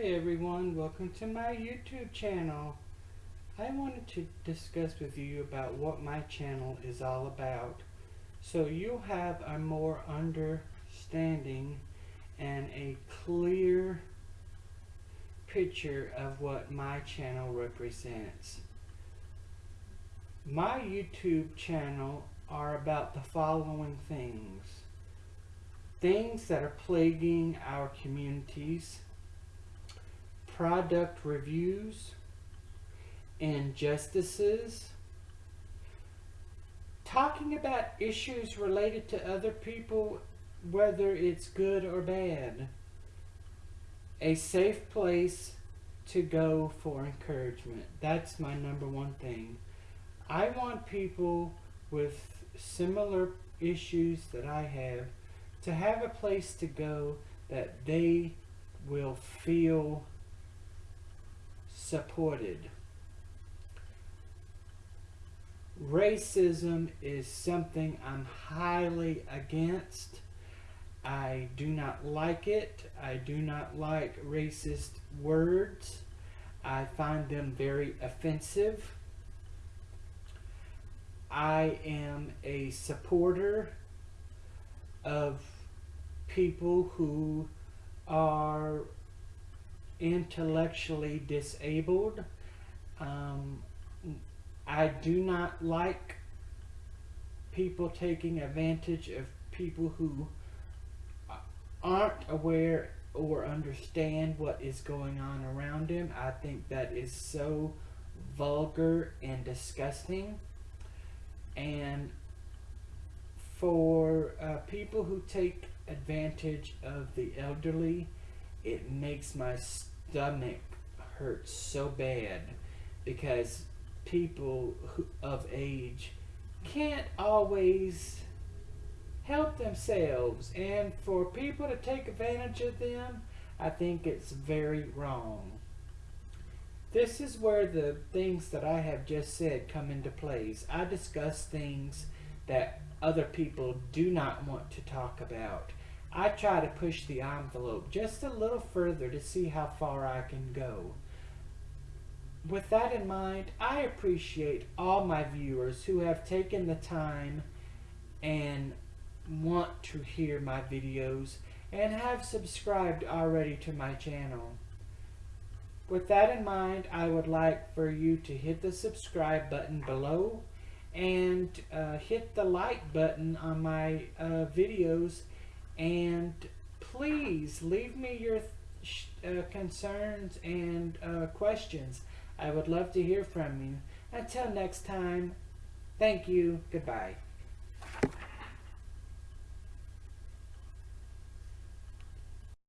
Hi everyone, welcome to my YouTube channel. I wanted to discuss with you about what my channel is all about so you'll have a more understanding and a clear picture of what my channel represents. My YouTube channel are about the following things. Things that are plaguing our communities, product reviews, injustices, talking about issues related to other people, whether it's good or bad, a safe place to go for encouragement. That's my number one thing. I want people with similar issues that I have to have a place to go that they will feel supported. Racism is something I'm highly against. I do not like it. I do not like racist words. I find them very offensive. I am a supporter of people who are intellectually disabled. Um, I do not like people taking advantage of people who aren't aware or understand what is going on around them. I think that is so vulgar and disgusting. And for uh, people who take advantage of the elderly, it makes my stomach hurts so bad because people of age can't always help themselves and for people to take advantage of them I think it's very wrong. This is where the things that I have just said come into place. I discuss things that other people do not want to talk about. I try to push the envelope just a little further to see how far I can go. With that in mind, I appreciate all my viewers who have taken the time and want to hear my videos and have subscribed already to my channel. With that in mind, I would like for you to hit the subscribe button below and uh, hit the like button on my uh, videos and please leave me your uh, concerns and uh, questions. I would love to hear from you. Until next time, thank you. Goodbye.